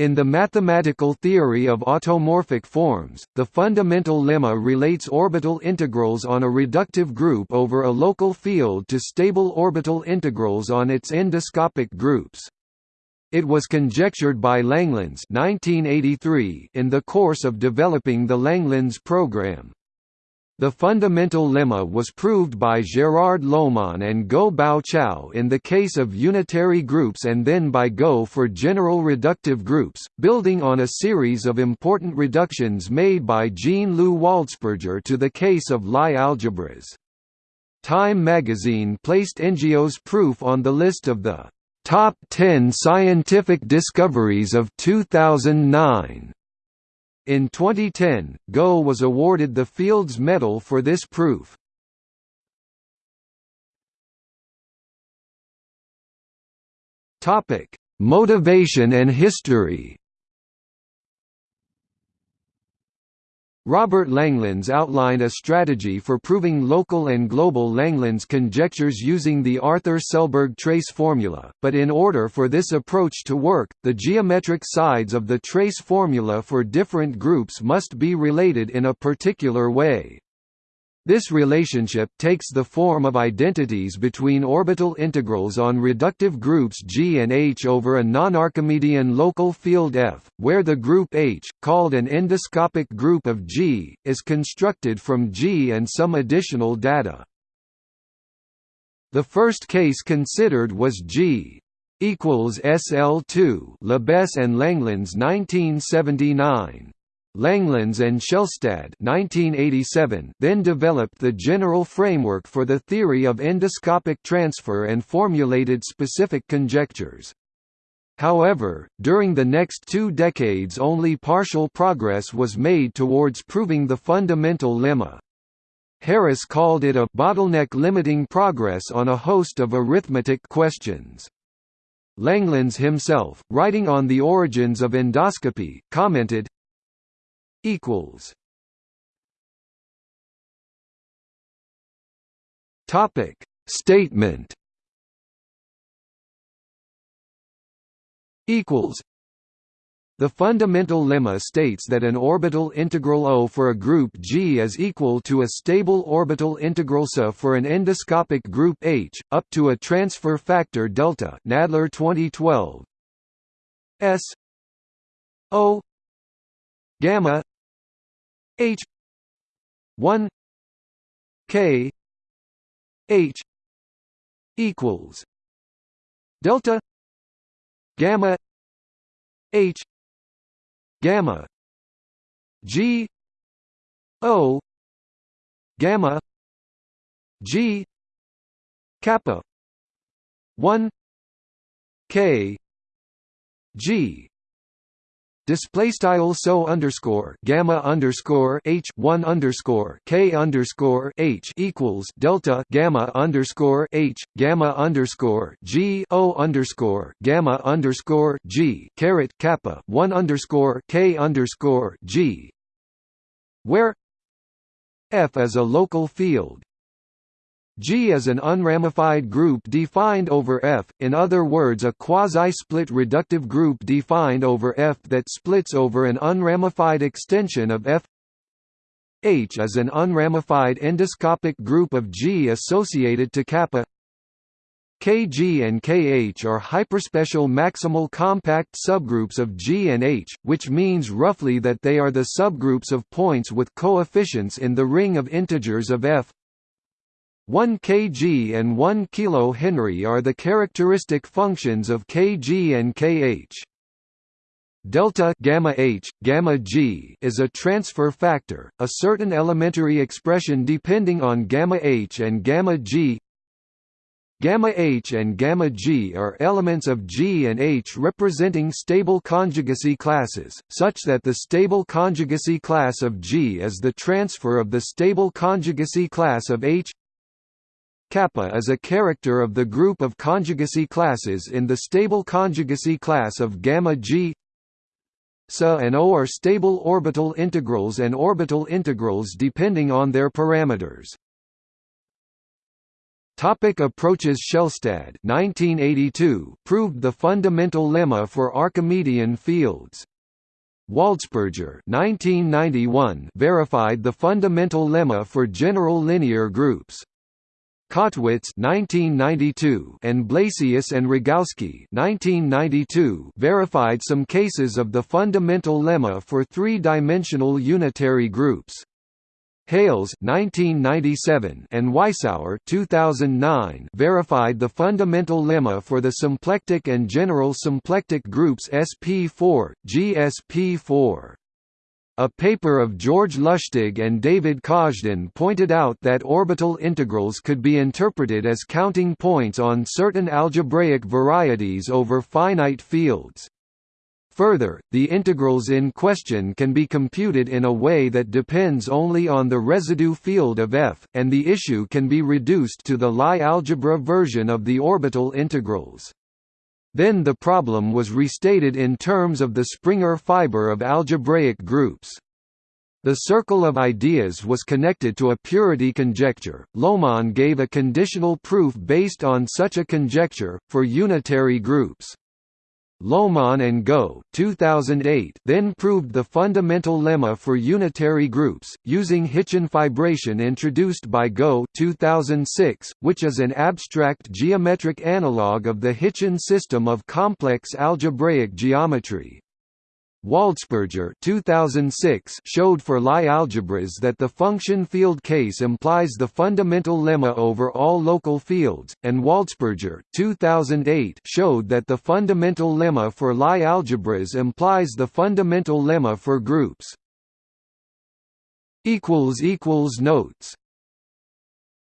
In the mathematical theory of automorphic forms, the fundamental lemma relates orbital integrals on a reductive group over a local field to stable orbital integrals on its endoscopic groups. It was conjectured by Langlands 1983 in the course of developing the Langlands program. The fundamental lemma was proved by Gérard Laumon and Ngô Bảo Châu in the case of unitary groups and then by Guo for general reductive groups, building on a series of important reductions made by Jean-Louis Waldspurger to the case of Lie algebras. Time magazine placed NGO's proof on the list of the top 10 scientific discoveries of 2009. In 2010, Ngô was awarded the Fields Medal for this proof. Topic: Motivation and history. Robert Langlands outlined a strategy for proving local and global Langlands conjectures using the Arthur Selberg trace formula, but in order for this approach to work, the geometric sides of the trace formula for different groups must be related in a particular way. This relationship takes the form of identities between orbital integrals on reductive groups G and H over a non-Archimedean local field F, where the group H, called an endoscopic group of G, is constructed from G and some additional data. The first case considered was G equals SL2 Labesse and Langlands 1979. Langlands and Shelstad 1987 then developed the general framework for the theory of endoscopic transfer and formulated specific conjectures. However, during the next two decades only partial progress was made towards proving the fundamental lemma. Harris called it a bottleneck limiting progress on a host of arithmetic questions. Langlands himself, writing on the origins of endoscopy, commented, equals. Topic. Statement. Equals. The fundamental lemma states that an orbital integral O for a group G is equal to a stable orbital integral S for an endoscopic group H, up to a transfer factor delta Nadler 2012. S O gamma H one K H equals delta gamma H gamma G O gamma G kappa 1 K G display style so underscore gamma underscore h one underscore k underscore h equals delta gamma underscore h gamma underscore g o underscore gamma underscore g caret kappa one underscore k underscore g, where f is a local field G is an unramified group defined over F, in other words a quasi-split reductive group defined over F that splits over an unramified extension of F. H is an unramified endoscopic group of G associated to kappa. Kg and Kh are hyperspecial maximal compact subgroups of G and H, which means roughly that they are the subgroups of points with coefficients in the ring of integers of F 1 kg and 1 kH are the characteristic functions of kg and kh. Delta gamma h, gamma g is a transfer factor, a certain elementary expression depending on gamma h and gamma g. Gamma h and gamma g are elements of G and H representing stable conjugacy classes, such that the stable conjugacy class of G is the transfer of the stable conjugacy class of H Kappa is a character of the group of conjugacy classes in the stable conjugacy class of gamma G. SA and O are stable orbital integrals and orbital integrals depending on their parameters. Topic approaches Shelstad 1982 proved the fundamental lemma for Archimedean fields. Waldspurger 1991 verified the fundamental lemma for general linear groups. Kottwitz 1992 and Blasius and Rogawski 1992 verified some cases of the fundamental lemma for three-dimensional unitary groups. Hales 1997 and Weissauer 2009 verified the fundamental lemma for the symplectic and general symplectic groups SP4, GSP4. A paper of George Lusztig and David Kazhdan pointed out that orbital integrals could be interpreted as counting points on certain algebraic varieties over finite fields. Further, the integrals in question can be computed in a way that depends only on the residue field of f, and the issue can be reduced to the Lie algebra version of the orbital integrals. Then the problem was restated in terms of the Springer fiber of algebraic groups. The circle of ideas was connected to a purity conjecture. Laumon gave a conditional proof based on such a conjecture, for unitary groups. Laumon and Ngô 2008 then proved the fundamental lemma for unitary groups, using Hitchin fibration introduced by Ngô 2006, which is an abstract geometric analog of the Hitchin system of complex algebraic geometry. Waldspurger 2006 showed for Lie algebras that the function field case implies the fundamental lemma over all local fields, and Waldspurger 2008 showed that the fundamental lemma for Lie algebras implies the fundamental lemma for groups. Notes